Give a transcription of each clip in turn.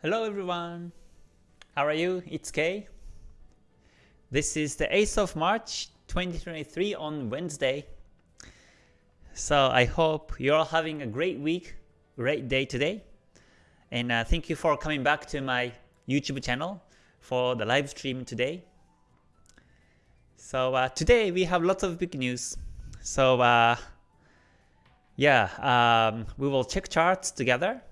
Hello everyone. How are you? It's Kay. This is the 8th of March 2023 on Wednesday. So I hope you're all having a great week, great day today. And uh, thank you for coming back to my YouTube channel for the live stream today. So uh, today we have lots of big news. So uh, yeah, um, we will check charts together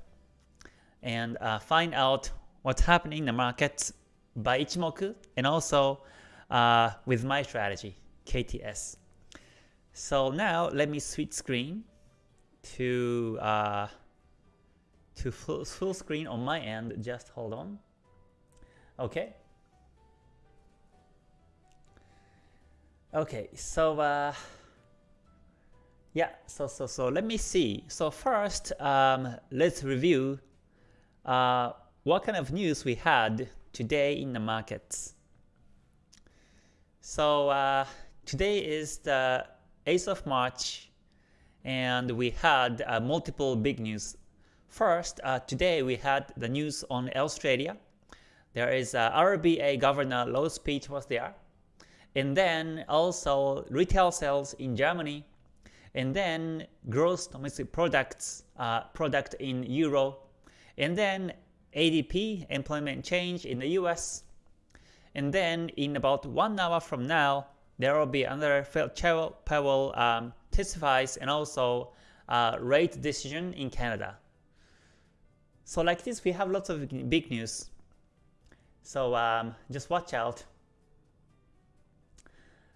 and uh, find out what's happening in the markets by Ichimoku and also uh, with my strategy, KTS. So now let me switch screen to uh, to full, full screen on my end. Just hold on. Okay. Okay, so uh, yeah, so so so let me see. So first, um, let's review uh, what kind of news we had today in the markets. So uh, today is the 8th of March and we had uh, multiple big news. First, uh, today we had the news on Australia. There is uh, RBA Governor Lowe speech was there. And then also retail sales in Germany. And then gross domestic products uh, product in Euro and then ADP, employment change in the US. And then in about one hour from now, there will be another Powell um, testifies and also uh, rate decision in Canada. So like this, we have lots of big news. So um, just watch out.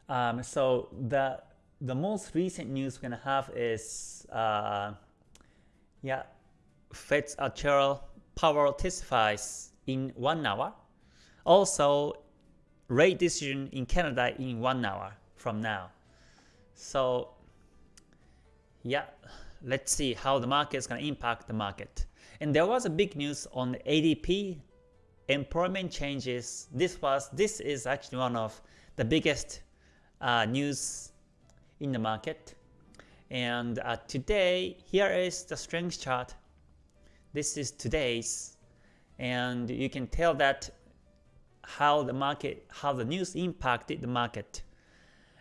Um, so the the most recent news we're gonna have is uh, yeah Fed's actual Powell testifies in one hour. Also, rate decision in Canada in one hour from now. So yeah, let's see how the market is going to impact the market. And there was a big news on ADP employment changes. This was this is actually one of the biggest uh, news in the market. And uh, today, here is the strength chart this is today's, and you can tell that how the market, how the news impacted the market.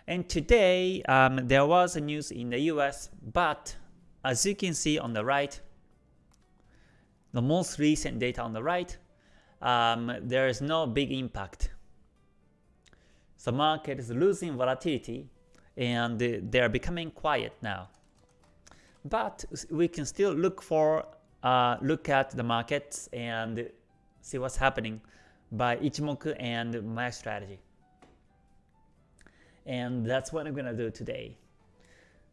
And today, um, there was a news in the US, but as you can see on the right, the most recent data on the right, um, there is no big impact. The market is losing volatility and they are becoming quiet now. But we can still look for uh, look at the markets and see what's happening by Ichimoku and my strategy. And that's what I'm gonna do today.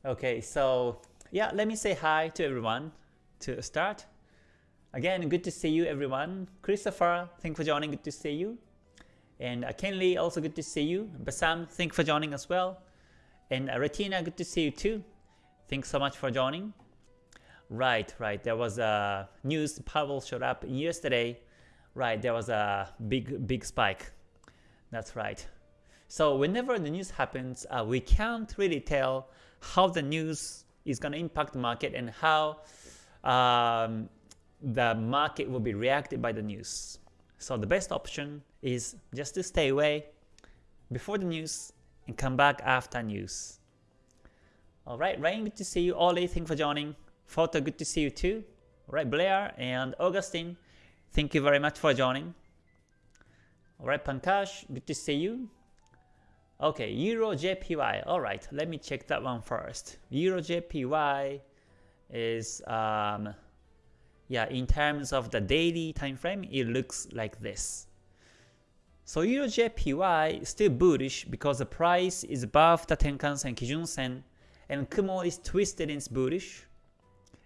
Okay, so yeah, let me say hi to everyone to start. Again, good to see you everyone. Christopher, thank for joining, good to see you. And uh, Kenley, also good to see you. Basam, thank for joining as well. And uh, Retina, good to see you too. Thanks so much for joining. Right, right. There was a news Powell showed up yesterday. Right, there was a big, big spike. That's right. So whenever the news happens, uh, we can't really tell how the news is going to impact the market and how um, the market will be reacted by the news. So the best option is just to stay away before the news and come back after news. Alright, Rain, good to see you. Ollie, thank you for joining. Photo, good to see you too. Alright, Blair and Augustine, thank you very much for joining. Alright, Pankaj, good to see you. Okay, Euro JPY. Alright, let me check that one first. Euro JPY is, um, yeah, in terms of the daily time frame, it looks like this. So Euro JPY is still bullish because the price is above the Tenkan Sen Kijun Sen and Kumo is twisted in bullish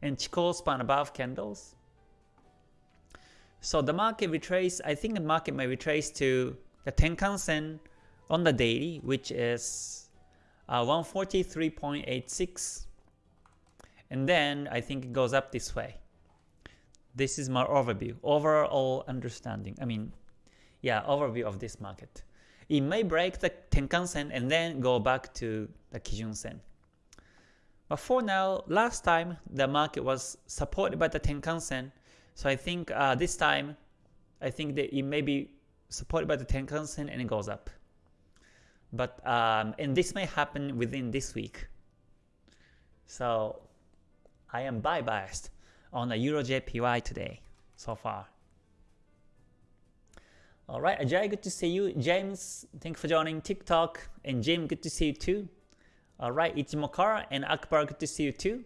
and Chikou span above candles. So the market retrace, I think the market may retrace to the Tenkan Sen on the daily, which is uh, 143.86. And then I think it goes up this way. This is my overview, overall understanding. I mean, yeah, overview of this market. It may break the Tenkan Sen and then go back to the Kijun Sen. But for now, last time the market was supported by the Tenkan Sen, so I think uh, this time I think that it may be supported by the Tenkan Sen and it goes up. But um, and this may happen within this week. So I am buy biased on the Euro JPY today so far. Alright, Ajay, good to see you. James, thank you for joining TikTok. And Jim, good to see you too. Alright, Ichimokara and Akbar, good to see you too.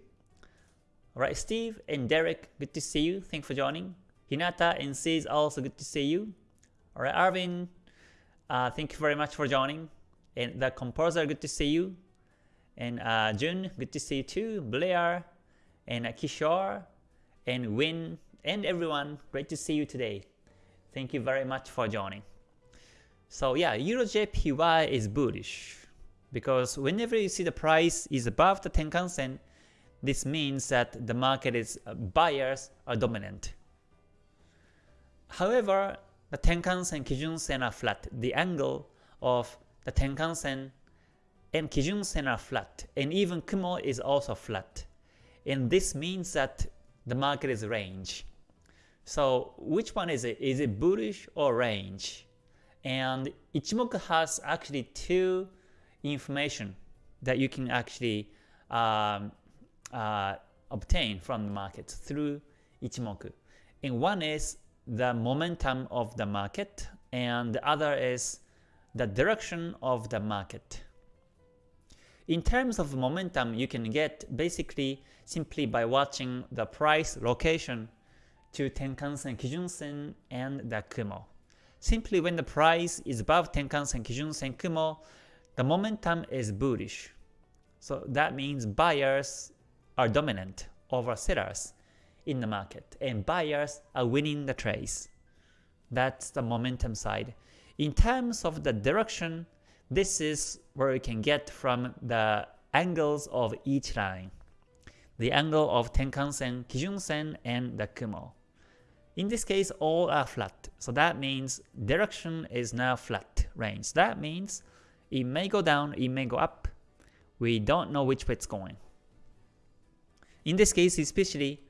Alright, Steve and Derek, good to see you. Thank you for joining. Hinata and Sis, also good to see you. Alright, Arvin, uh, thank you very much for joining. And the composer, good to see you. And uh, Jun, good to see you too. Blair, and uh, Kishore, and Win, and everyone, great to see you today. Thank you very much for joining. So yeah, Euro JPY is bullish because whenever you see the price is above the Tenkan Sen, this means that the market is uh, buyers are dominant. However, the Tenkan Sen, Kijun Sen are flat. The angle of the Tenkan Sen and Kijun Sen are flat, and even Kumo is also flat. And this means that the market is range. So which one is it? Is it bullish or range? And Ichimoku has actually two information that you can actually um, uh, obtain from the market through Ichimoku. And one is the momentum of the market, and the other is the direction of the market. In terms of momentum, you can get basically simply by watching the price location to Tenkan-sen, Kijun-sen, and the Kumo. Simply when the price is above Tenkan-sen, Kijun-sen, Kumo, the momentum is bullish. So that means buyers are dominant over sellers in the market, and buyers are winning the trades. That's the momentum side. In terms of the direction, this is where you can get from the angles of each line. The angle of Tenkan-sen, Kijun-sen, and the Kumo. In this case, all are flat. So that means direction is now flat range. That means it may go down, it may go up. We don't know which way it's going. In this case, especially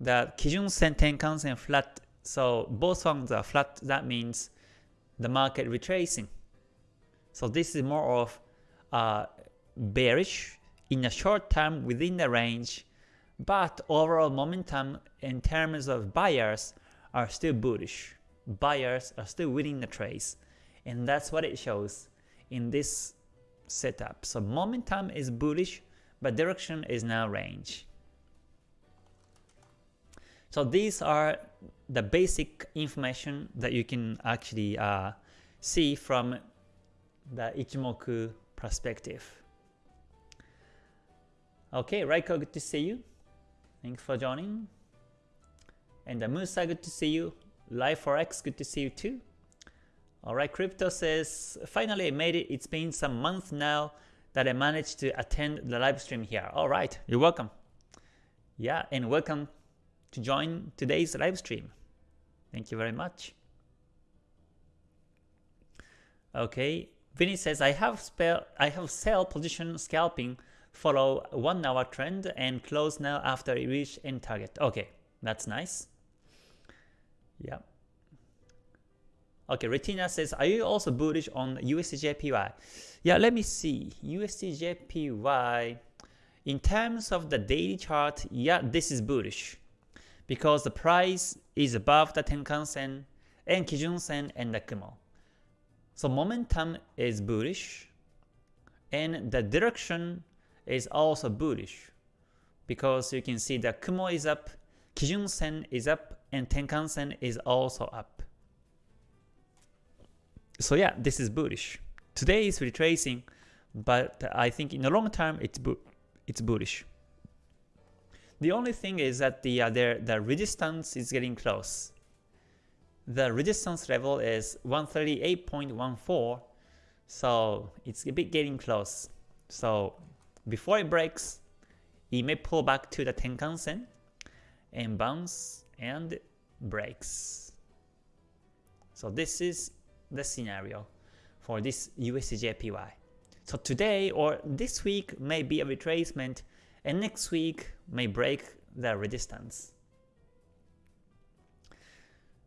the Kijun-sen, Tenkan-sen flat, so both ones are flat, that means the market retracing. So this is more of uh, bearish in a short term within the range, but overall momentum in terms of buyers are still bullish. Buyers are still winning the trades, and that's what it shows in this setup. So momentum is bullish, but direction is now range. So these are the basic information that you can actually uh, see from the Ichimoku perspective. Okay, Raiko, good to see you. Thanks for joining. And Musa, good to see you. Live4x, good to see you too. Alright, Crypto says, finally I made it. It's been some months now that I managed to attend the live stream here. Alright, you're welcome. Yeah, and welcome to join today's live stream. Thank you very much. Okay, Vinny says, I have spell I have sell position scalping follow 1 hour trend and close now after it reach end target. Okay, that's nice. Yeah. Okay, Retina says, are you also bullish on USDJPY? Yeah, let me see. USDJPY, in terms of the daily chart, yeah, this is bullish. Because the price is above the Tenkan Sen and Kijun Sen and the Kumo. So momentum is bullish and the direction is also bullish because you can see the Kumo is up, Kijun Sen is up, and Tenkan Sen is also up. So yeah, this is bullish. Today is retracing, but I think in the long term it's it's bullish. The only thing is that the uh, the, the resistance is getting close. The resistance level is 138.14, so it's a bit getting close. So before it breaks, it may pull back to the Tenkan Sen and bounce and breaks. So this is the scenario for this USDJPY. So today or this week may be a retracement and next week may break the resistance.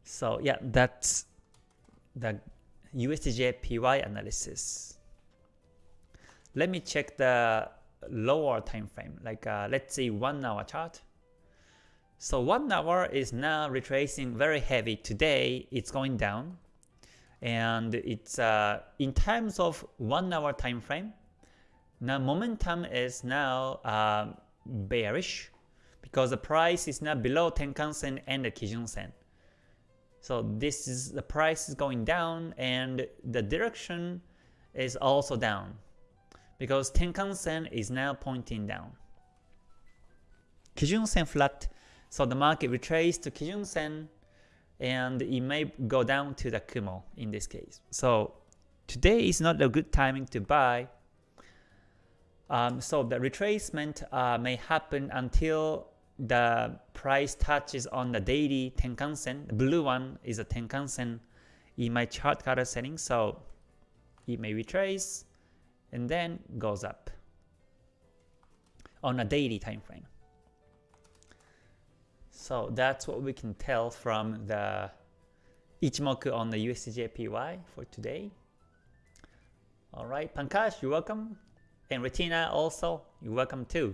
So yeah, that's the USDJPY analysis. Let me check the lower time frame, like uh, let's see one hour chart. So one hour is now retracing very heavy. Today it's going down, and it's uh, in terms of one hour time frame. Now momentum is now uh, bearish because the price is now below Tenkan Sen and the Kijun Sen. So this is the price is going down and the direction is also down because Tenkan Sen is now pointing down. Kijun Sen flat, so the market retraced to Kijun Sen and it may go down to the Kumo in this case. So today is not a good timing to buy. Um, so the retracement uh, may happen until the price touches on the daily Tenkan Sen. The blue one is a Tenkan Sen in my chart color setting, so it may retrace and then goes up on a daily time frame. So that's what we can tell from the Ichimoku on the USDJPY for today. Alright, Pankaj, you're welcome. And Retina also, you're welcome too.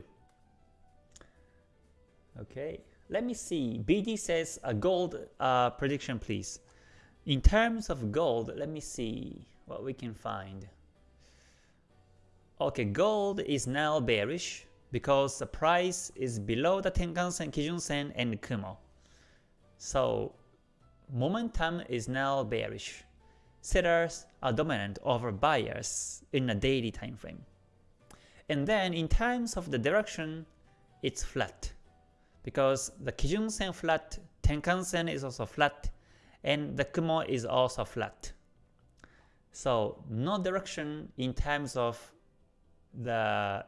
Okay, let me see. BD says a gold uh, prediction, please. In terms of gold, let me see what we can find. Okay, gold is now bearish because the price is below the Tenkan-sen, Kijun-sen, and Kumo. So momentum is now bearish. Sellers are dominant over buyers in a daily time frame. And then in terms of the direction, it's flat because the Kijun Sen flat, Tenkan Sen is also flat, and the Kumo is also flat. So no direction in terms of the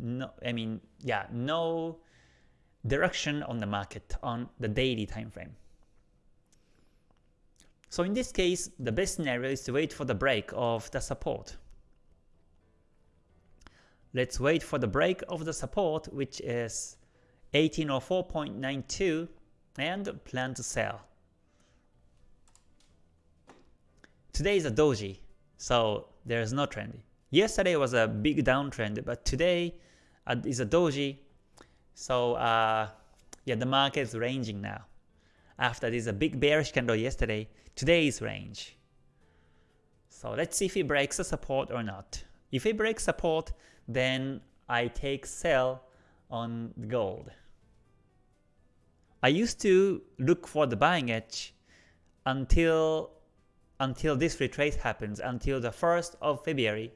no I mean yeah no direction on the market on the daily time frame. So in this case, the best scenario is to wait for the break of the support. Let's wait for the break of the support, which is 1804.92 and plan to sell. Today is a doji, so there is no trend. Yesterday was a big downtrend, but today is a doji, so uh, yeah, the market is ranging now. After this a big bearish candle yesterday, today is range. So let's see if it breaks the support or not. If it breaks support, then I take sell on gold. I used to look for the buying edge until until this retrace happens, until the 1st of February.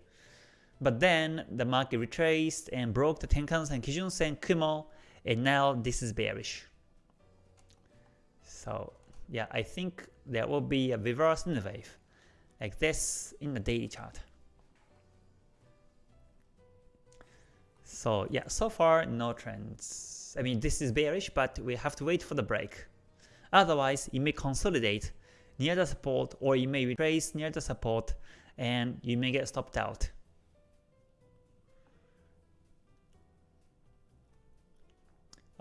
But then the market retraced and broke the Tenkan-sen, Kijun-sen, Kumo, and now this is bearish. So yeah, I think there will be a reverse in the wave, like this in the daily chart. So yeah, so far no trends. I mean this is bearish, but we have to wait for the break. Otherwise, it may consolidate near the support or it may retrace near the support and you may get stopped out.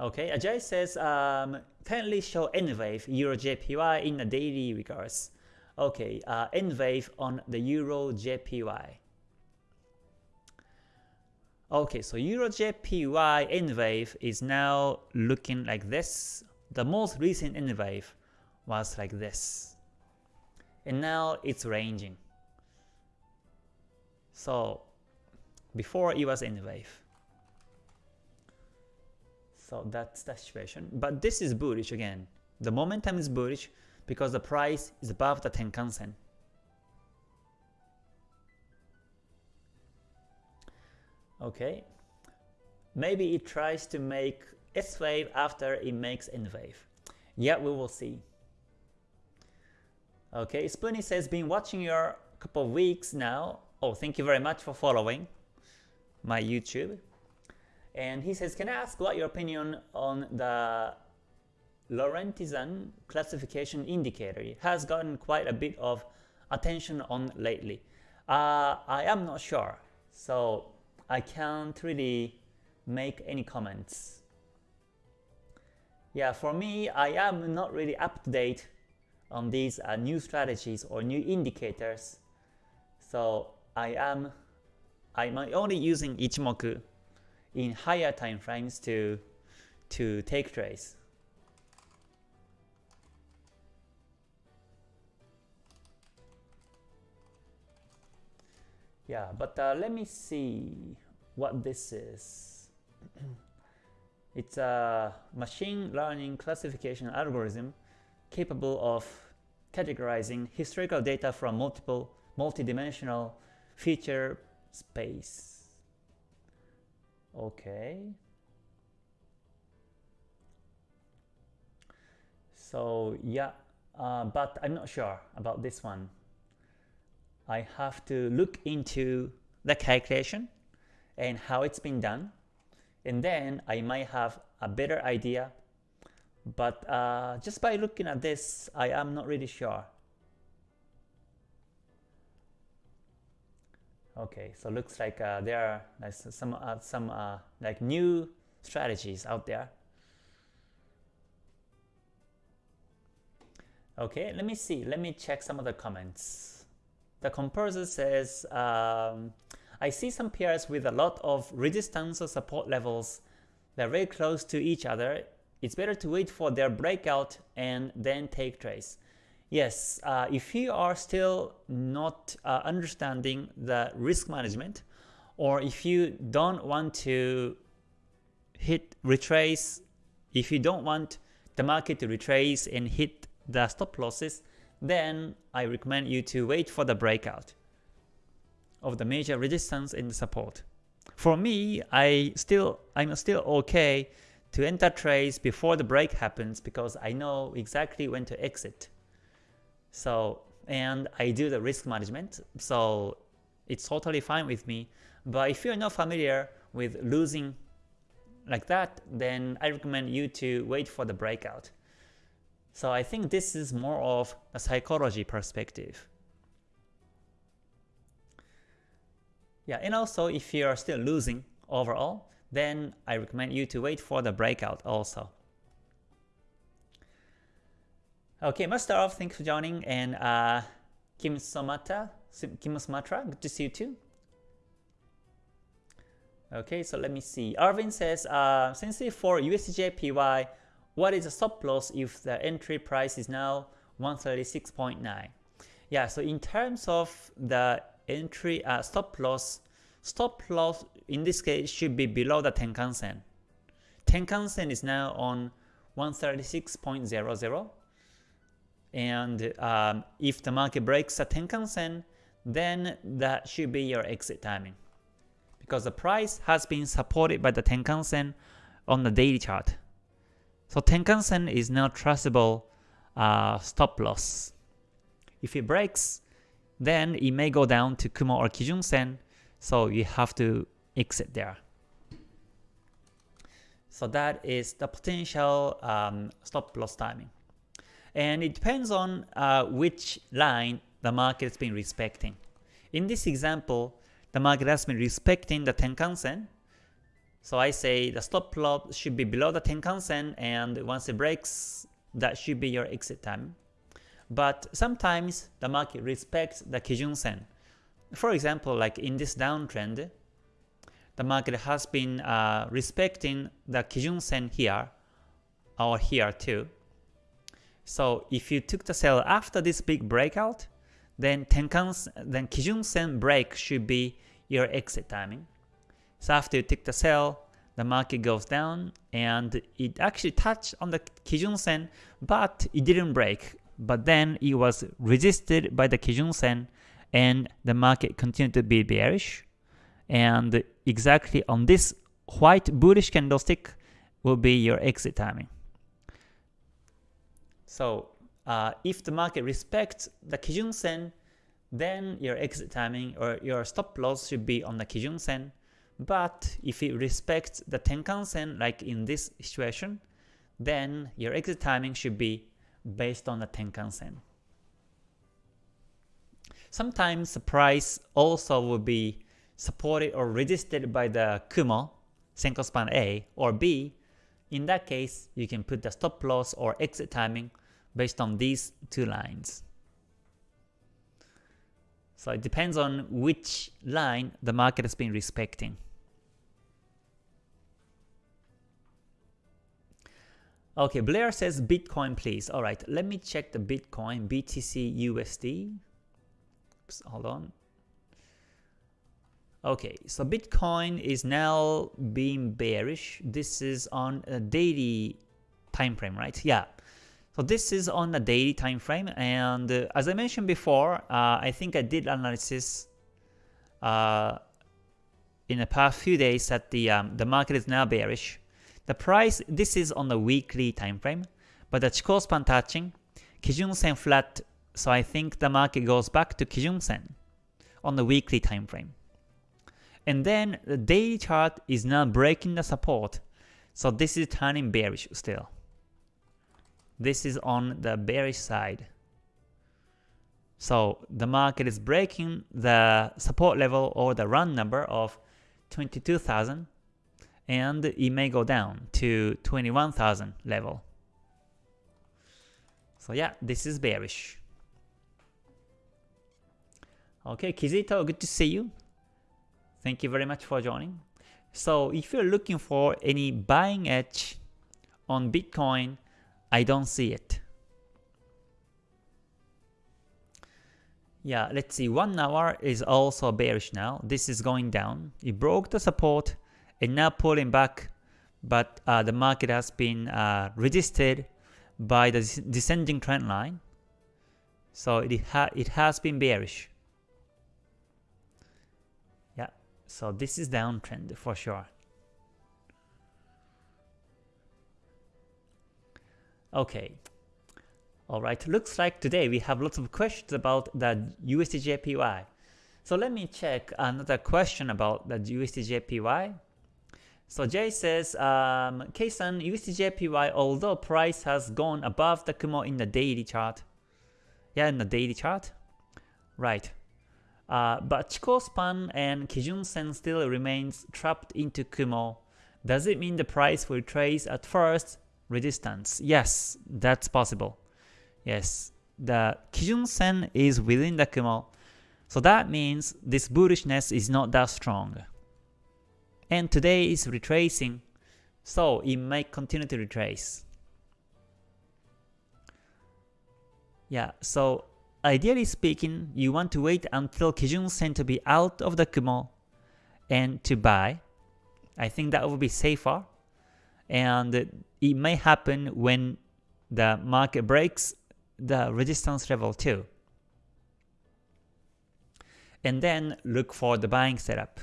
Okay, Ajay says, um, kindly show N-Wave Euro JPY in a daily regards. Okay, uh, N-Wave on the Euro JPY. Okay, so EuroJPY N wave is now looking like this. The most recent N wave was like this. And now it's ranging. So before it was N wave. So that's the situation. But this is bullish again. The momentum is bullish because the price is above the Tenkan Sen. Okay, maybe it tries to make S wave after it makes N wave. Yeah, we will see. Okay, Spoony says, been watching your couple of weeks now. Oh, thank you very much for following my YouTube. And he says, can I ask what your opinion on the Lorentzian classification indicator? It has gotten quite a bit of attention on lately. Uh, I am not sure. So I can't really make any comments. Yeah, for me, I am not really up to date on these uh, new strategies or new indicators. So I am I'm only using Ichimoku in higher time frames to to take trades. Yeah, but uh, let me see what this is. it's a machine learning classification algorithm capable of categorizing historical data from multiple multidimensional feature space. Okay. So yeah, uh, but I'm not sure about this one. I have to look into the calculation and how it's been done and then I might have a better idea but uh, just by looking at this I am not really sure okay so looks like uh, there are like some uh, some uh, like new strategies out there okay let me see let me check some of the comments the composer says, um, I see some pairs with a lot of resistance or support levels that are very close to each other. It's better to wait for their breakout and then take trades. Yes, uh, if you are still not uh, understanding the risk management, or if you don't want to hit retrace, if you don't want the market to retrace and hit the stop losses, then I recommend you to wait for the breakout of the major resistance and support. For me, I still I'm still okay to enter trades before the break happens because I know exactly when to exit. So and I do the risk management, so it's totally fine with me. But if you're not familiar with losing like that, then I recommend you to wait for the breakout. So I think this is more of a psychology perspective. Yeah, and also if you are still losing overall, then I recommend you to wait for the breakout also. Okay, let's start off. Thanks for joining. And uh, Kim Somata, Kim Sumatra, good to see you too. Okay, so let me see. Arvin says, uh, since for USDJPY, what is the stop loss if the entry price is now 136.9? Yeah, so in terms of the entry uh, stop loss, stop loss in this case should be below the Tenkan Sen. Tenkan Sen is now on 136.00 and um, if the market breaks the Tenkan Sen, then that should be your exit timing because the price has been supported by the Tenkan Sen on the daily chart. So Tenkan-sen is now trustable uh, stop loss. If it breaks, then it may go down to Kumo or Kijun-sen, so you have to exit there. So that is the potential um, stop loss timing. And it depends on uh, which line the market has been respecting. In this example, the market has been respecting the Tenkan-sen, so I say the stop loss should be below the Tenkan-sen and once it breaks, that should be your exit time. But sometimes the market respects the Kijun-sen. For example, like in this downtrend, the market has been uh, respecting the Kijun-sen here or here too. So if you took the sell after this big breakout, then Tenkan then Kijun-sen break should be your exit timing. So after you take the sell, the market goes down and it actually touched on the Kijun Sen, but it didn't break. But then it was resisted by the Kijun Sen and the market continued to be bearish. And exactly on this white bullish candlestick will be your exit timing. So uh, if the market respects the Kijun Sen, then your exit timing or your stop loss should be on the Kijun Sen. But if it respects the Tenkan-sen like in this situation, then your exit timing should be based on the Tenkan-sen. Sometimes the price also will be supported or resisted by the Kumo, Senko span A or B. In that case, you can put the stop loss or exit timing based on these two lines. So it depends on which line the market has been respecting. Okay, Blair says Bitcoin please. Alright, let me check the Bitcoin, BTC USD. Oops, hold on. Okay, so Bitcoin is now being bearish. This is on a daily time frame, right? Yeah. So this is on a daily time frame, and uh, as I mentioned before, uh, I think I did analysis uh, in the past few days that the um, the market is now bearish. The price this is on the weekly time frame, but the Chikou span touching, Kijun Sen flat, so I think the market goes back to Kijun Sen on the weekly time frame. And then the daily chart is now breaking the support, so this is turning bearish still. This is on the bearish side. So the market is breaking the support level or the run number of 22,000 and it may go down to 21,000 level. So yeah, this is bearish. Okay, Kizito, good to see you. Thank you very much for joining. So if you're looking for any buying edge on Bitcoin, I don't see it. Yeah, let's see, 1 hour is also bearish now. This is going down. It broke the support and now pulling back, but uh, the market has been uh, resisted by the descending trend line. So it, ha it has been bearish. Yeah, so this is downtrend for sure. Okay. Alright, looks like today we have lots of questions about the USDJPY. So let me check another question about the USDJPY. So Jay says, um, K-san, USDJPY, although price has gone above the Kumo in the daily chart. Yeah, in the daily chart. Right. Uh, but Chikou span and Kijun Sen still remains trapped into Kumo. Does it mean the price will trace at first resistance. Yes, that's possible. Yes, the Kijun Sen is within the Kumo, so that means this bullishness is not that strong. And today is retracing, so it might continue to retrace. Yeah, so ideally speaking, you want to wait until Kijun Sen to be out of the Kumo and to buy. I think that would be safer. And it may happen when the market breaks the resistance level too. And then look for the buying setup.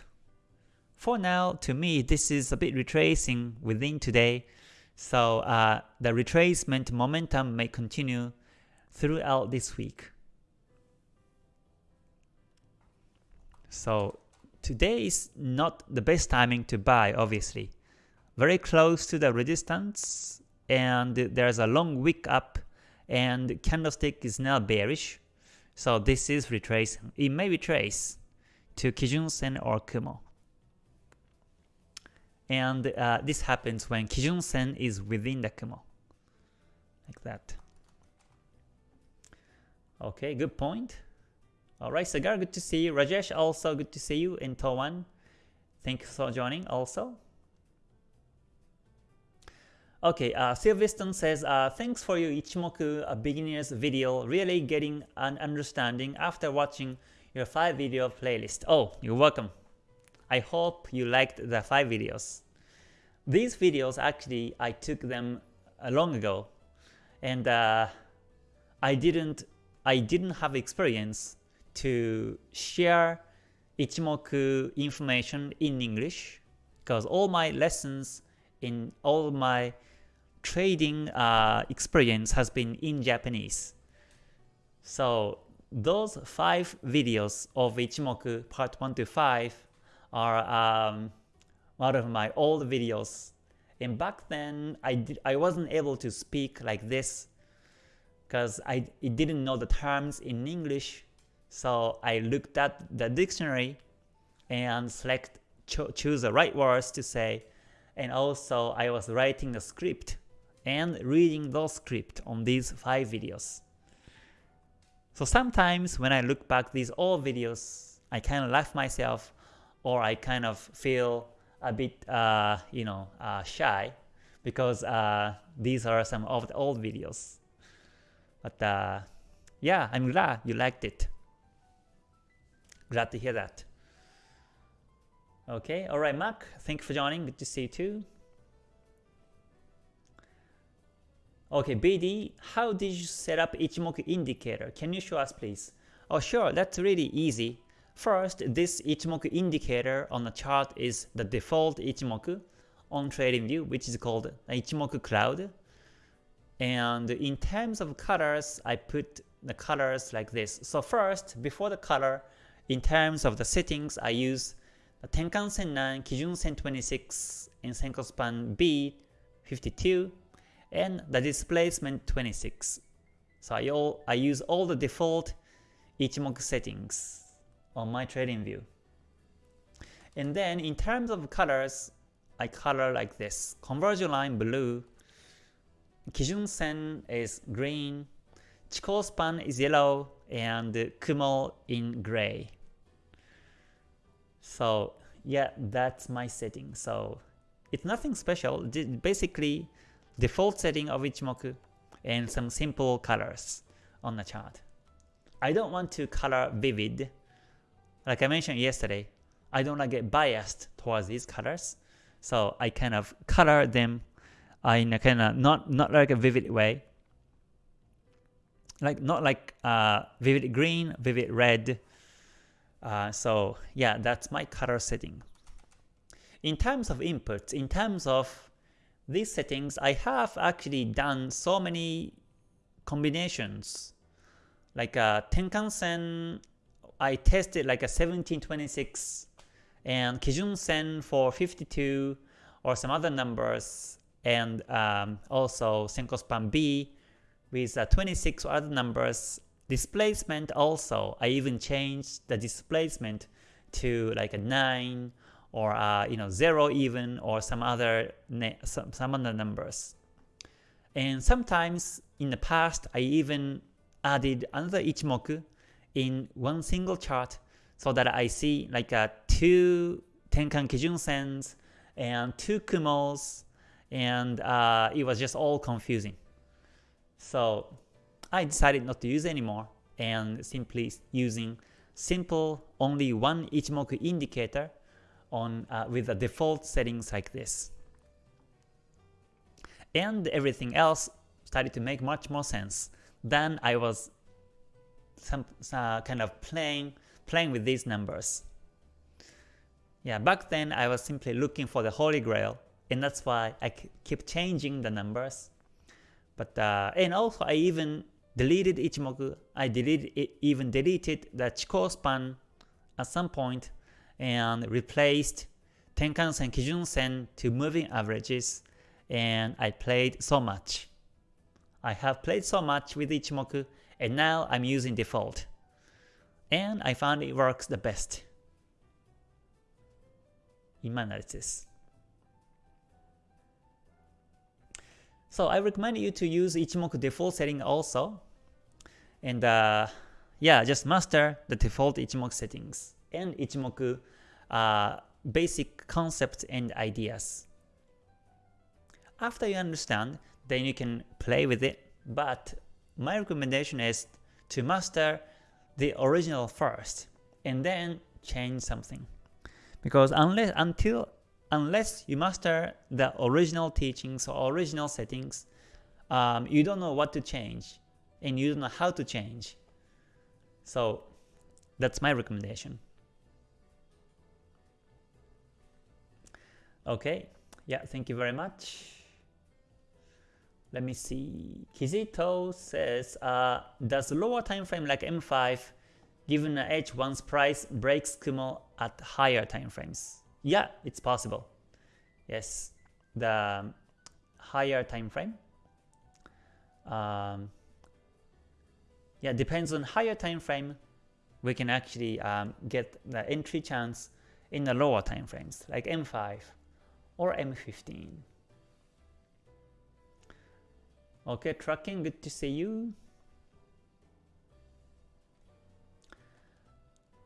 For now, to me, this is a bit retracing within today, so uh, the retracement momentum may continue throughout this week. So today is not the best timing to buy, obviously very close to the resistance and there's a long wick up and candlestick is now bearish. So this is retracing. It may retrace to Kijun Sen or Kumo. And uh, this happens when Kijun Sen is within the Kumo. Like that. Okay, good point. Alright, Sagar, good to see you. Rajesh, also good to see you. in Towan, thank you for joining also. Okay, uh, says, uh, thanks for your Ichimoku beginner's video, really getting an understanding after watching your 5 video playlist. Oh, you're welcome. I hope you liked the 5 videos. These videos actually, I took them uh, long ago, and uh, I didn't I didn't have experience to share Ichimoku information in English because all my lessons in all my trading uh, experience has been in Japanese. So those five videos of Ichimoku part 1 to 5 are um, one of my old videos. And back then, I, did, I wasn't able to speak like this because I didn't know the terms in English. So I looked at the dictionary and select cho choose the right words to say. And also I was writing the script and reading those script on these 5 videos. So sometimes when I look back these old videos, I kind of laugh myself or I kind of feel a bit, uh, you know, uh, shy because uh, these are some of the old videos. But uh, yeah, I'm glad you liked it. Glad to hear that. Okay, alright Mark, thank you for joining, good to see you too. Okay, BD, how did you set up Ichimoku indicator? Can you show us please? Oh sure, that's really easy. First, this Ichimoku indicator on the chart is the default Ichimoku on TradingView, which is called Ichimoku Cloud. And in terms of colors, I put the colors like this. So first, before the color, in terms of the settings, I use the Tenkan Sen 9, Kijun Sen 26, and Senko Span B 52, and the displacement 26. So I, all, I use all the default Ichimoku settings on my TradingView. And then in terms of colors, I color like this. Conversion line blue, Kijun Sen is green, Chikou span is yellow, and Kumo in gray. So yeah, that's my setting. So it's nothing special. Basically, default setting of Ichimoku and some simple colors on the chart. I don't want to color vivid. Like I mentioned yesterday, I don't like get biased towards these colors. So I kind of color them in a kind of not not like a vivid way. Like not like uh, vivid green, vivid red, uh, so yeah, that's my color setting. In terms of inputs, in terms of these settings, I have actually done so many combinations. Like a uh, Tenkan-sen, I tested like a 1726 and Kijun-sen for 52 or some other numbers and um, also Senko Span B with uh, 26 or other numbers Displacement also, I even changed the displacement to like a 9 or uh, you know 0 even or some other some, some other numbers. And sometimes in the past I even added another Ichimoku in one single chart so that I see like a two Tenkan Kijun Sens and two Kumos and uh, it was just all confusing. So I decided not to use anymore and simply using simple only one Ichimoku indicator on uh, with the default settings like this. And everything else started to make much more sense. Then I was some uh, kind of playing playing with these numbers. Yeah, back then I was simply looking for the holy grail, and that's why I keep changing the numbers. But uh, and also I even deleted Ichimoku, I deleted even deleted the Chikou span at some point and replaced Tenkan-sen, Kijun-sen to moving averages and I played so much. I have played so much with Ichimoku and now I'm using default. And I found it works the best in my analysis. So I recommend you to use Ichimoku default setting also. And uh, yeah, just master the default Ichimoku settings and Ichimoku uh, basic concepts and ideas. After you understand, then you can play with it, but my recommendation is to master the original first and then change something. Because unless until unless you master the original teachings or original settings, um, you don't know what to change and you don't know how to change. So that's my recommendation. Okay, yeah, thank you very much. Let me see. Kizito says, uh, does lower time frame like M5 given a edge once price breaks Kumo at higher time frames? Yeah, it's possible. Yes, the higher time frame. Um, yeah, depends on higher time frame, we can actually um, get the entry chance in the lower time frames, like M5 or M15. Okay, tracking, good to see you.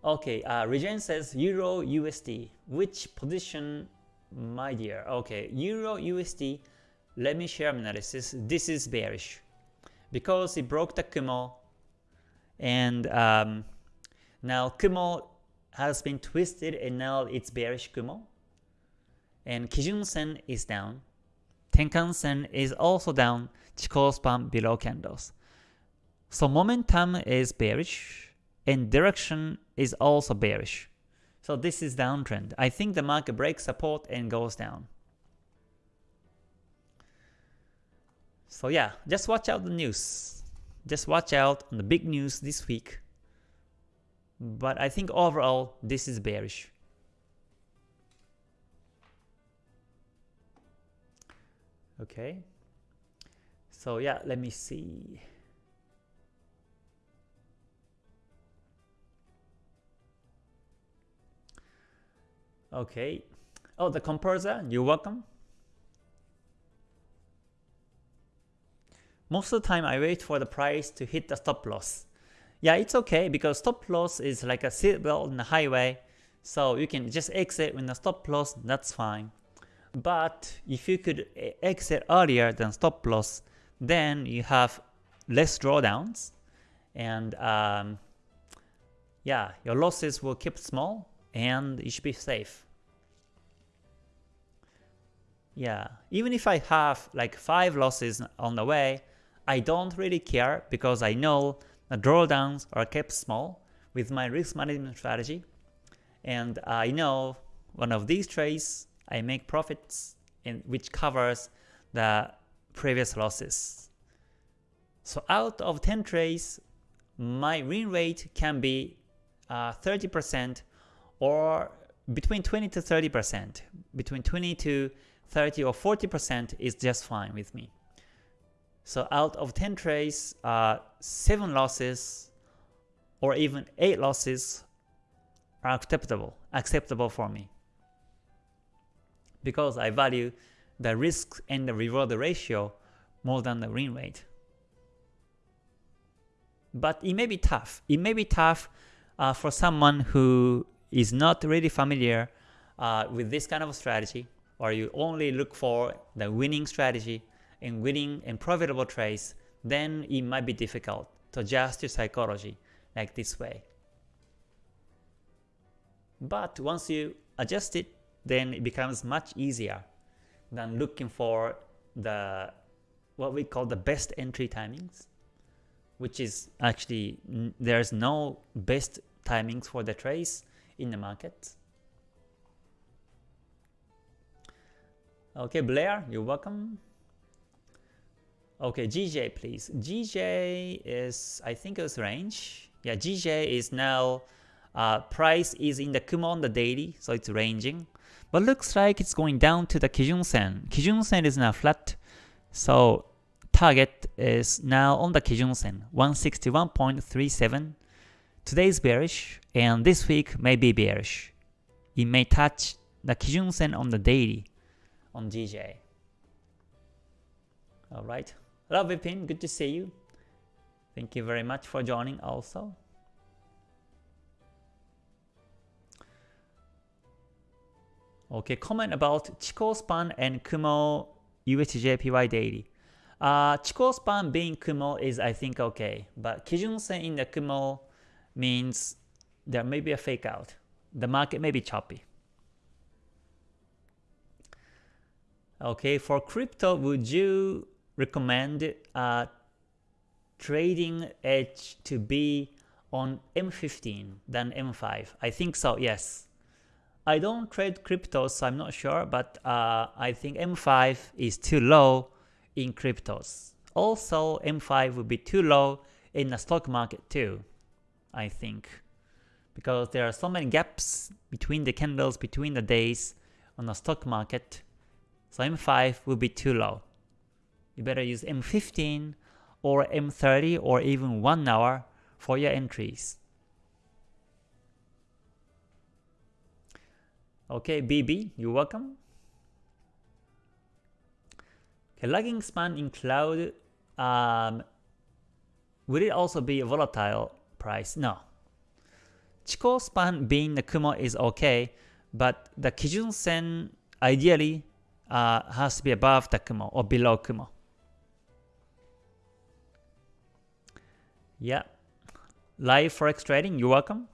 Okay, uh, Regen says Euro USD. Which position, my dear? Okay, Euro USD. Let me share my analysis. This is bearish because it broke the Kumo, and um, now Kumo has been twisted, and now it's bearish Kumo. And Kijun Sen is down. Tenkan Sen is also down. Chikou span below candles. So momentum is bearish and direction is also bearish. So this is downtrend. I think the market breaks support and goes down. So yeah, just watch out the news. Just watch out on the big news this week. But I think overall this is bearish. Okay. So yeah, let me see. Okay. Oh, the composer, you're welcome. Most of the time I wait for the price to hit the stop loss. Yeah, it's okay because stop loss is like a seatbelt in the highway. So you can just exit when the stop loss, that's fine. But if you could exit earlier than stop loss, then you have less drawdowns and um, yeah, your losses will keep small and you should be safe. Yeah, even if I have like 5 losses on the way, I don't really care because I know the drawdowns are kept small with my risk management strategy. And I know one of these trades, I make profits in, which covers the previous losses. So out of 10 trades, my win rate can be 30% uh, or between 20 to 30%. Between 20 to 30 or 40% is just fine with me. So out of 10 trades, uh, 7 losses or even 8 losses are acceptable, acceptable for me. Because I value the risk and the reward ratio more than the win rate. But it may be tough. It may be tough uh, for someone who is not really familiar uh, with this kind of strategy, or you only look for the winning strategy and winning and profitable trades, then it might be difficult to adjust your psychology like this way. But once you adjust it, then it becomes much easier than looking for the what we call the best entry timings, which is actually there's no best timings for the trades in the market. Okay, Blair, you're welcome. Okay, GJ please. GJ is, I think it's range. Yeah, GJ is now, uh, price is in the Kumo on the daily, so it's ranging. But looks like it's going down to the Kijun Sen. Kijun Sen is now flat, so target is now on the Kijun Sen, 161.37. Today is bearish, and this week may be bearish. It may touch the Kijun Sen on the daily on GJ. Alright. Hello Vipin, good to see you. Thank you very much for joining also. Okay, comment about Chikou span and Kumo USDJPY daily. Uh, Chikou span being Kumo is I think okay, but Kijun Sen in the Kumo means there may be a fake out. The market may be choppy. Okay, for crypto, would you recommend uh, trading edge to be on M15 than M5? I think so, yes. I don't trade cryptos, so I'm not sure, but uh, I think M5 is too low in cryptos. Also, M5 would be too low in the stock market too, I think. Because there are so many gaps between the candles, between the days on the stock market. So M5 will be too low. You better use M15 or M30 or even 1 hour for your entries. Okay, BB, you're welcome. Okay, lagging span in cloud um, will it also be a volatile price? No. Chikou span being the Kumo is okay, but the Kijun Sen ideally uh, has to be above the Kumo or below Kumo. Yeah. Live Forex trading, you're welcome.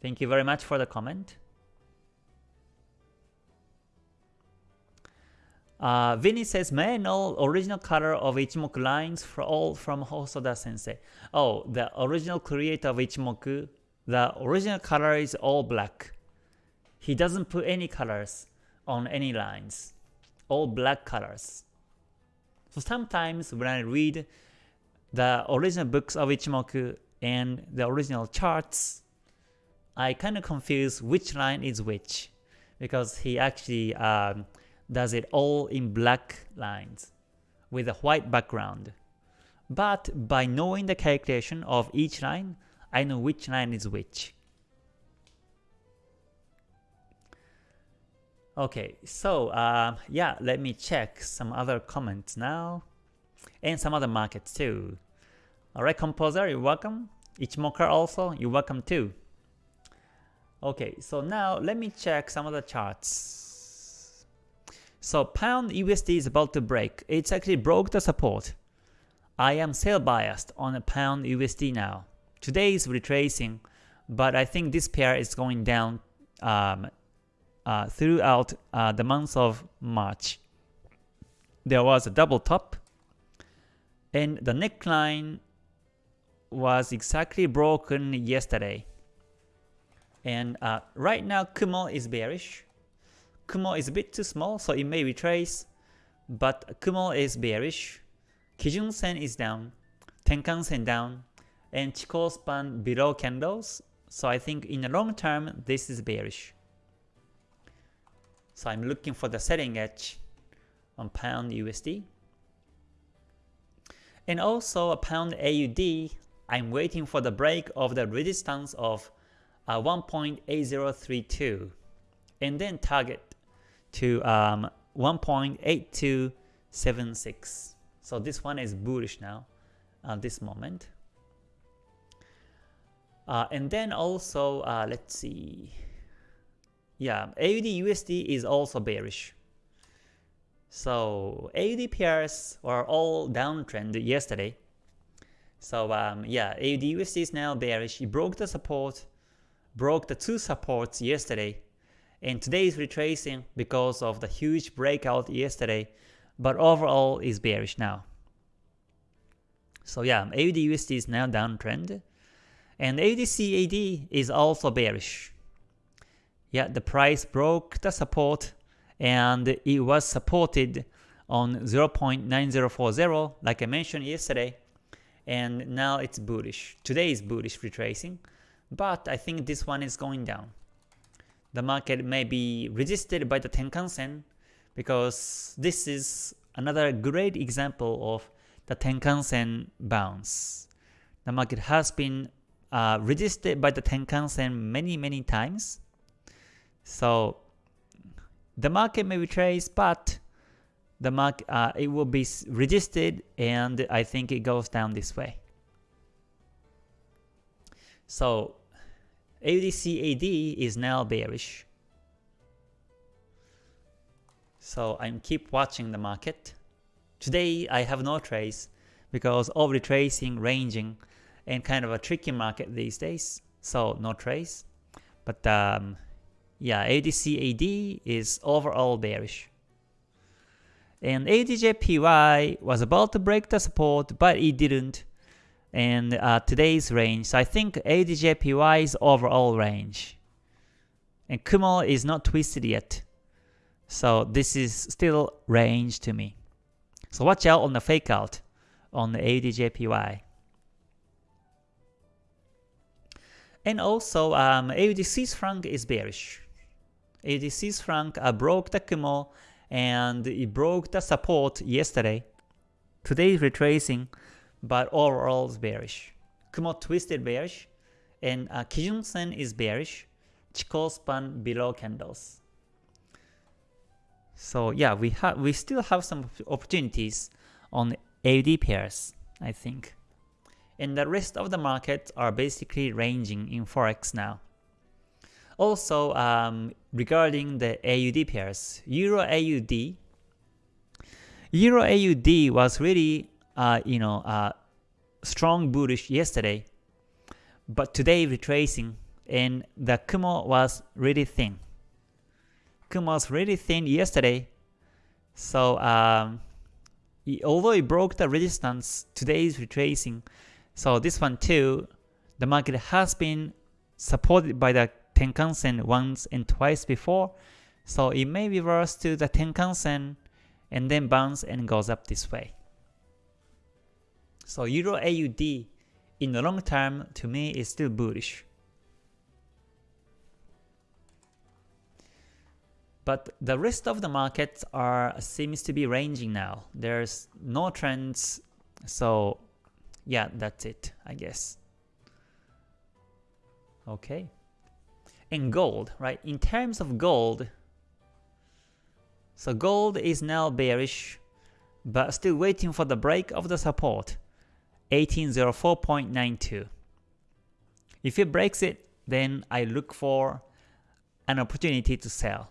Thank you very much for the comment. Uh, Vinny says, may I know original color of Ichimoku lines for all from Hosoda sensei? Oh, the original creator of Ichimoku, the original color is all black. He doesn't put any colors on any lines, all black colors. So sometimes when I read the original books of Ichimoku and the original charts, I kind of confuse which line is which because he actually um, does it all in black lines with a white background. But by knowing the calculation of each line, I know which line is which. Okay, so uh, yeah, let me check some other comments now, and some other markets too. Alright, Composer, you're welcome. Ichimoku also, you're welcome too. Okay, so now let me check some of the charts. So pound USD is about to break. It's actually broke the support. I am sell biased on a pound USD now. Today is retracing, but I think this pair is going down um, uh, throughout uh, the month of March. There was a double top, and the neckline was exactly broken yesterday. And uh, right now Kumo is bearish. Kumo is a bit too small, so it may retrace, but Kumo is bearish. Kijun Sen is down, Tenkan Sen down, and Chikou span below candles. So I think in the long term, this is bearish. So I'm looking for the selling edge on pound USD. And also a pound AUD, I'm waiting for the break of the resistance of uh, 1.8032 and then target to um, 1.8276. So this one is bullish now at this moment. Uh, and then also, uh, let's see. Yeah, AUD USD is also bearish. So AUD pairs were all downtrend yesterday. So um, yeah, AUD USD is now bearish. It broke the support, broke the two supports yesterday, and today is retracing because of the huge breakout yesterday, but overall is bearish now. So yeah, AUD USD is now downtrend, and AUD CAD is also bearish. Yeah, the price broke the support and it was supported on 0.9040 like I mentioned yesterday and now it's bullish. Today is bullish retracing, but I think this one is going down. The market may be resisted by the Tenkan Sen because this is another great example of the Tenkan Sen bounce. The market has been uh, resisted by the Tenkan Sen many many times so the market may retrace, but the market uh, it will be resisted, and I think it goes down this way. So AUDCAD is now bearish. So I'm keep watching the market. Today I have no trades because of retracing, ranging, and kind of a tricky market these days. So no trades. But um, yeah, ADCAD is overall bearish. And ADJPY was about to break the support, but it didn't. And uh, today's range, so I think ADJPY is overall range. And Kumo is not twisted yet. So this is still range to me. So watch out on the fake out on the ADJPY. And also um, AUD Swiss franc is bearish. AUD Swiss franc uh, broke the Kumo and it broke the support yesterday. Today retracing, but overall is bearish. Kumo twisted bearish, and uh, Kijun Sen is bearish. Chikou span below candles. So yeah, we have we still have some opportunities on AUD pairs, I think. And the rest of the markets are basically ranging in Forex now. Also, um, regarding the AUD pairs, Euro AUD, Euro AUD was really, uh, you know, uh, strong bullish yesterday, but today retracing, and the Kumo was really thin. Kumo was really thin yesterday, so um, although it broke the resistance, today is retracing. So this one too, the market has been supported by the Tenkan-sen once and twice before, so it may reverse to the Tenkan-sen and then bounce and goes up this way. So Euro AUD in the long term to me is still bullish. But the rest of the markets are seems to be ranging now. There's no trends, so yeah, that's it, I guess. Okay. And gold, right? In terms of gold, so gold is now bearish, but still waiting for the break of the support, 1804.92. If it breaks it, then I look for an opportunity to sell.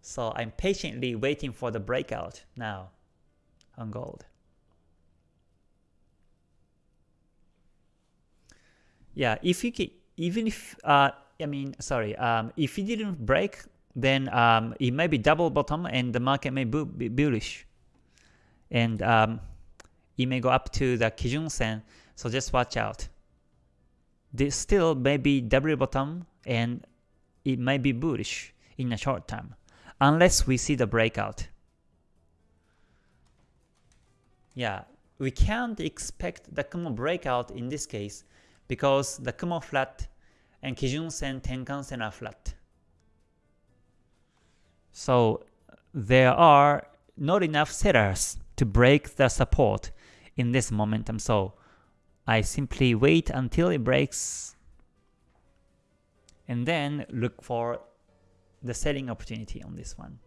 So I'm patiently waiting for the breakout now on gold. Yeah, if you can, even if uh, I mean, sorry, um, if it didn't break, then um, it may be double bottom and the market may be bullish, and um, it may go up to the Kijun Sen. So just watch out. This still may be double bottom and it may be bullish in a short term unless we see the breakout. Yeah, we can't expect the Kumo breakout in this case because the Kumo flat and Kijun Sen, Tenkan Sen are flat. So there are not enough sellers to break the support in this momentum. So I simply wait until it breaks and then look for the selling opportunity on this one.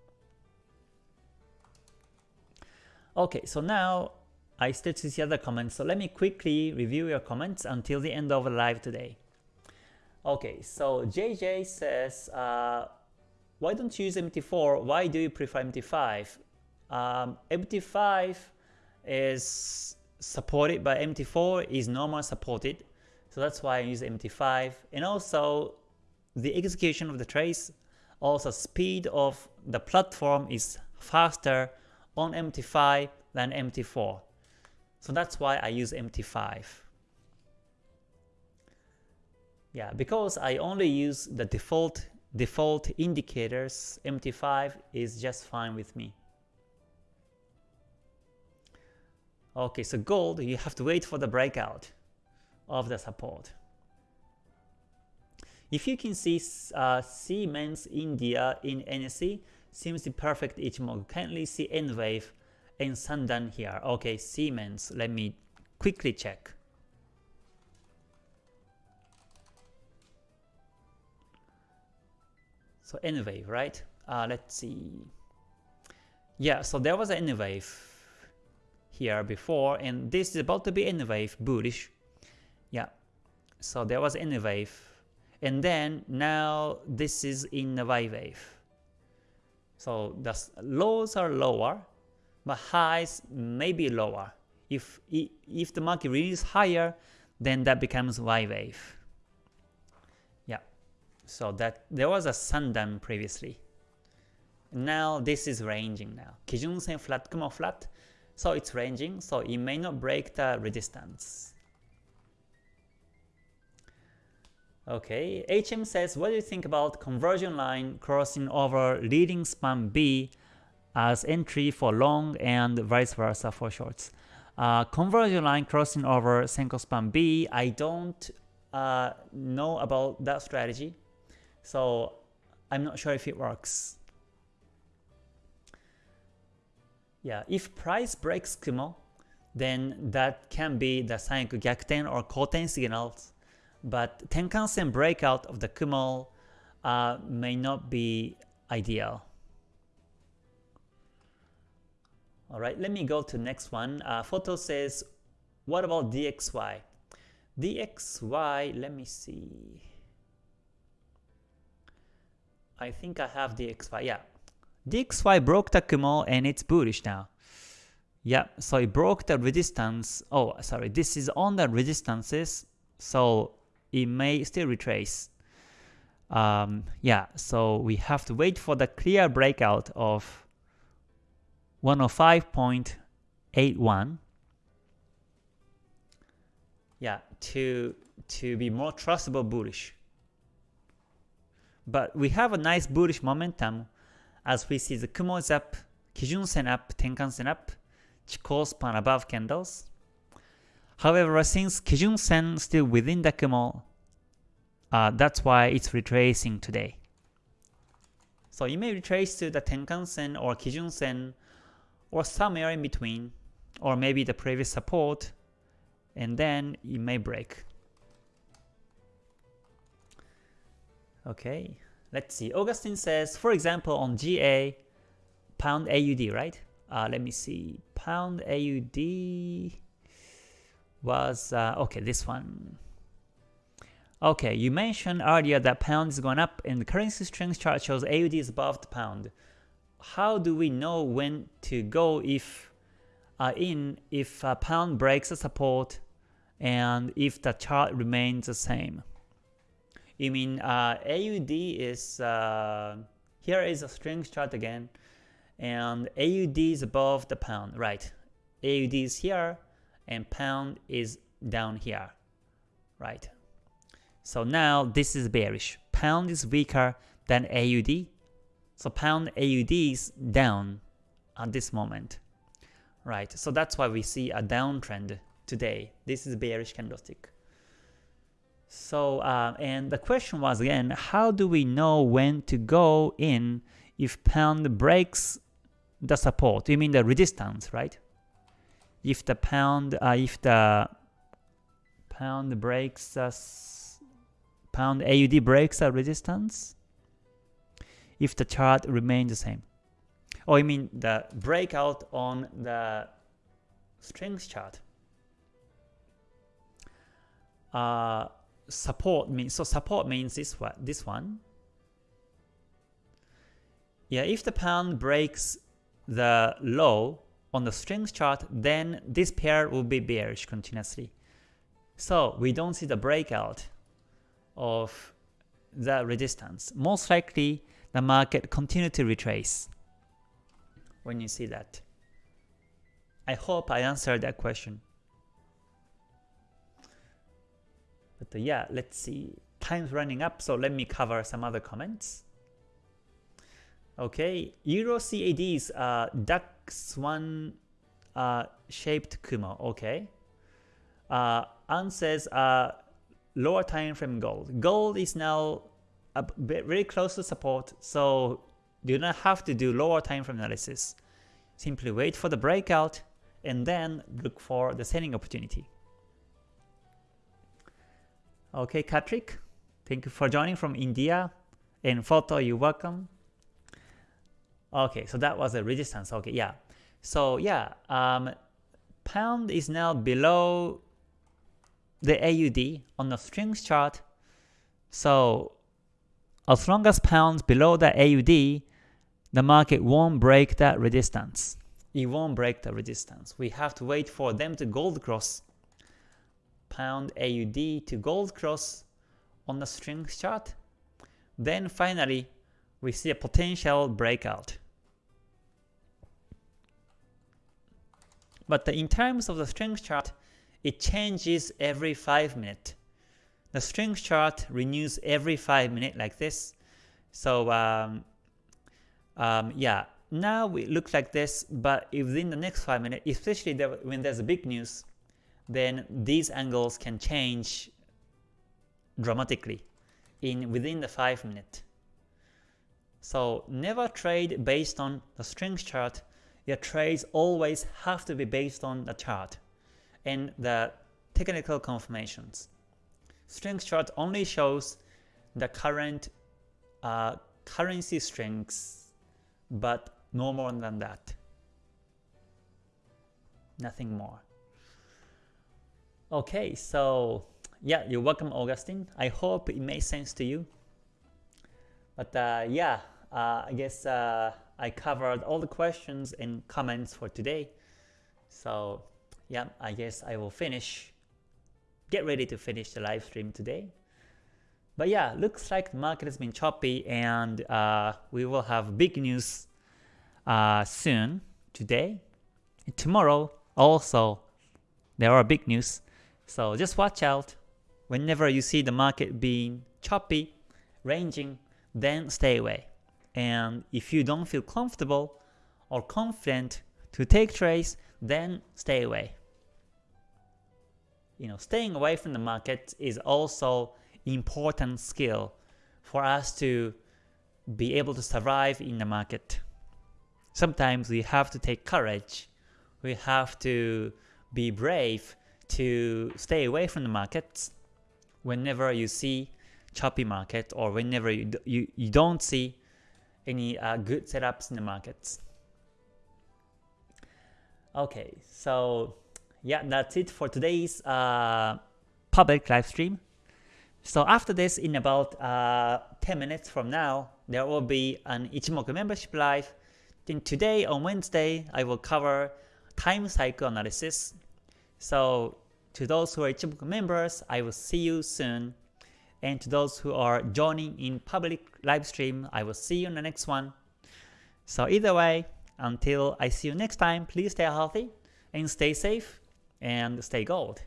Okay, so now I still see other comments, so let me quickly review your comments until the end of the live today. Okay, so JJ says, uh, why don't you use MT4? Why do you prefer MT5? Um, MT5 is supported by MT4 is normal supported, so that's why I use MT5. And also, the execution of the trace also speed of the platform is faster on MT5 than MT4. So that's why I use MT5. Yeah, because I only use the default default indicators, MT5 is just fine with me. Okay, so gold, you have to wait for the breakout of the support. If you can see uh, Siemens India in NSE, seems the perfect Ichimoku. Kindly see N-Wave and Sandan here. Okay, Siemens, let me quickly check. So N-Wave, right? Uh, let's see. Yeah, so there was an N-Wave here before, and this is about to be N-Wave, bullish. Yeah, so there was N-Wave and then now this is in the Y wave. So the lows are lower, but highs may be lower. If, if the market really is higher, then that becomes Y wave. Yeah, so that there was a Sandan previously. Now this is ranging now. Kijun Sen flat, Kumo flat, so it's ranging, so it may not break the resistance. Okay, HM says, what do you think about conversion line crossing over leading span B as entry for long and vice versa for shorts? Uh, conversion line crossing over Senkou span B, I don't uh, know about that strategy, so I'm not sure if it works. Yeah, if price breaks Kumo, then that can be the of gyakuten or koten signals but Tenkan-sen breakout of the Kumo uh, may not be ideal. Alright, let me go to next one. Uh, photo says, what about DXY? DXY, let me see. I think I have DXY, yeah. DXY broke the Kumo and it's bullish now. Yeah, so it broke the resistance. Oh, sorry, this is on the resistances, so it may still retrace. Um, yeah, so we have to wait for the clear breakout of 105.81 yeah to to be more trustable bullish but we have a nice bullish momentum as we see the Kumo is up, Kijun Sen up, Tenkan Sen up, Chikou span above candles. However, since Kijun Sen still within the Kumo, uh, that's why it's retracing today. So you may retrace to the Tenkan Sen or Kijun Sen or somewhere in between, or maybe the previous support, and then it may break. Okay, let's see. Augustine says, for example, on GA, pound AUD, right? Uh, let me see. Pound AUD was, uh, okay, this one. Okay, you mentioned earlier that pound is going up and the currency strength chart shows AUD is above the pound how do we know when to go if uh, in if a pound breaks the support and if the chart remains the same? You mean uh, AUD is uh, here is a strength chart again, and AUD is above the pound, right? AUD is here, and pound is down here, right? So now this is bearish. Pound is weaker than AUD, so pound AUD is down at this moment. Right, so that's why we see a downtrend today. This is bearish candlestick. So, uh, and the question was again, how do we know when to go in if pound breaks the support? You mean the resistance, right? If the pound, uh, if the pound breaks, uh, pound AUD breaks a resistance, if the chart remains the same. Oh, I mean the breakout on the strength chart. Uh, support means so support means this one this one. Yeah, if the pound breaks the low on the strength chart, then this pair will be bearish continuously. So we don't see the breakout of the resistance. Most likely the market continue to retrace when you see that. I hope I answered that question. But uh, yeah, let's see. Time's running up, so let me cover some other comments. Okay, Euro CAD's uh, DAX1 uh, shaped Kumo. Okay. Uh, An says uh, lower time frame gold. Gold is now a bit very close to support, so you don't have to do lower time frame analysis. Simply wait for the breakout and then look for the selling opportunity. Okay, Patrick, thank you for joining from India. And Photo, you're welcome. Okay, so that was a resistance. Okay, yeah. So yeah, um, pound is now below the AUD on the strength chart. So as long as pounds below the AUD, the market won't break that resistance. It won't break the resistance. We have to wait for them to gold cross pound AUD to gold cross on the strength chart. Then finally, we see a potential breakout. But in terms of the strength chart, it changes every 5 minutes. The strength chart renews every 5 minutes like this. So um, um, yeah, now it looks like this, but within the next 5 minutes, especially when there's a big news, then these angles can change dramatically in within the 5 minute. So never trade based on the strength chart. Your trades always have to be based on the chart and the technical confirmations. Strength chart only shows the current uh, currency strengths, but no more than that. nothing more. Okay, so yeah, you're welcome Augustine. I hope it made sense to you. But uh, yeah, uh, I guess uh, I covered all the questions and comments for today. So yeah, I guess I will finish, get ready to finish the live stream today. But yeah, looks like the market has been choppy and uh, we will have big news uh, soon today. Tomorrow also there are big news. So just watch out. Whenever you see the market being choppy, ranging, then stay away. And if you don't feel comfortable or confident to take trades, then stay away. You know, staying away from the market is also important skill for us to be able to survive in the market. Sometimes we have to take courage. We have to be brave to stay away from the markets whenever you see choppy market or whenever you, you, you don't see any uh, good setups in the markets. Okay, so yeah, that's it for today's uh, public live stream. So after this, in about uh, 10 minutes from now, there will be an Ichimoku membership live. Then today on Wednesday, I will cover time cycle analysis. So to those who are Ichimoku members, I will see you soon. And to those who are joining in public live stream, I will see you in the next one. So either way, until I see you next time, please stay healthy and stay safe and stay gold.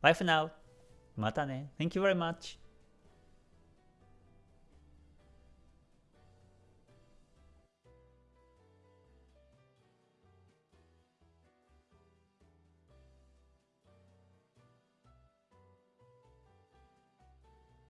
Bye for now. Mata ne. Thank you very much.